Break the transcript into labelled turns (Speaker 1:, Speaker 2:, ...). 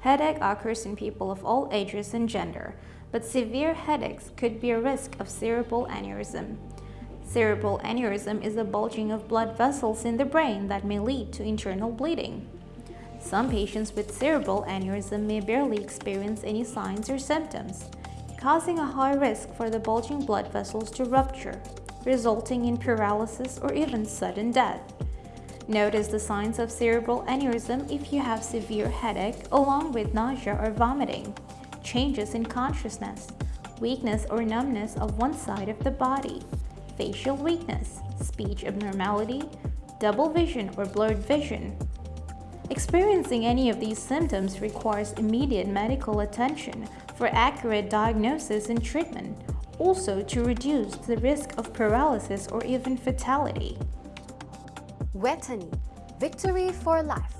Speaker 1: Headache occurs in people of all ages and gender, but severe headaches could be a risk of cerebral aneurysm. Cerebral aneurysm is a bulging of blood vessels in the brain that may lead to internal bleeding. Some patients with cerebral aneurysm may barely experience any signs or symptoms, causing a high risk for the bulging blood vessels to rupture, resulting in paralysis or even sudden death. Notice the signs of cerebral aneurysm if you have severe headache along with nausea or vomiting, changes in consciousness, weakness or numbness of one side of the body, facial weakness, speech abnormality, double vision or blurred vision. Experiencing any of these symptoms requires immediate medical attention for accurate diagnosis and treatment, also to reduce the risk of paralysis or even fatality.
Speaker 2: Vejthani, victory for life.